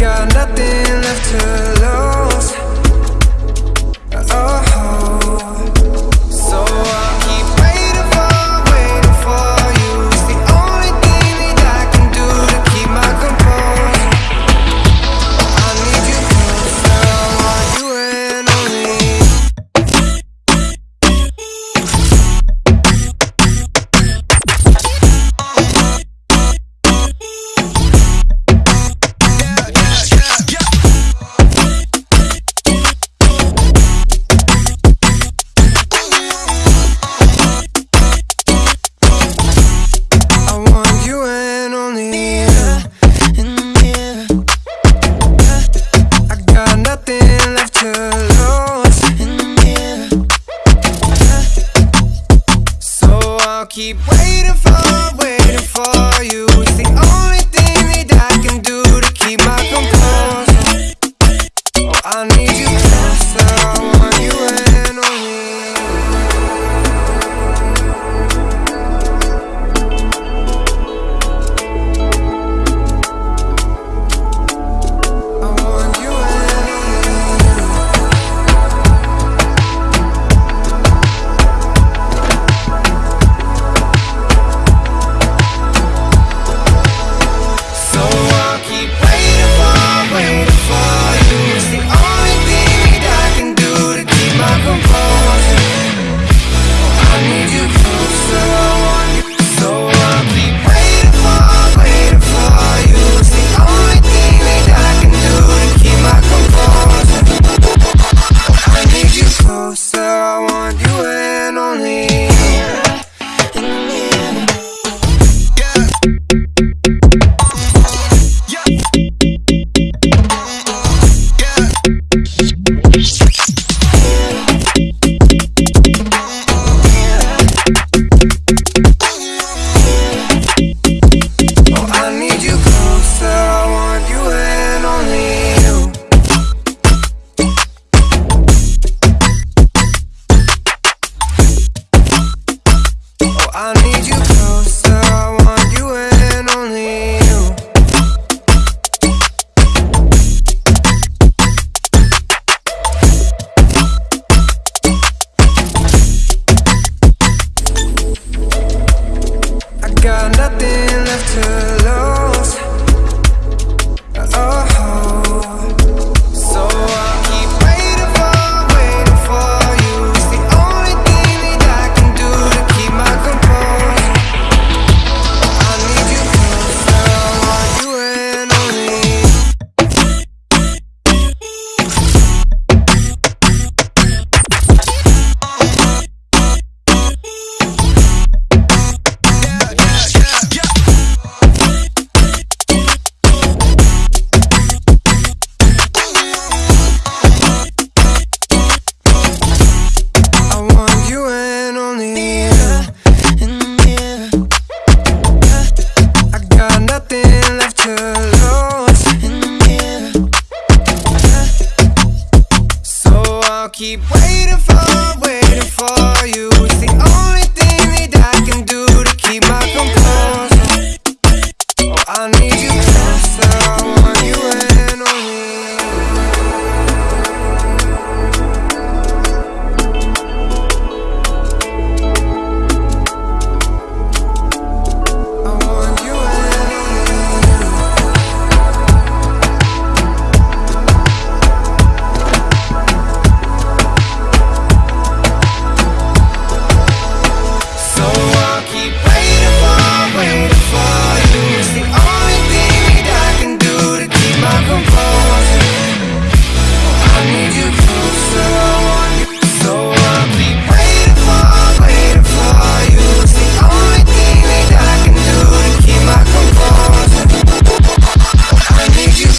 got nothing left to left to